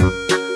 Música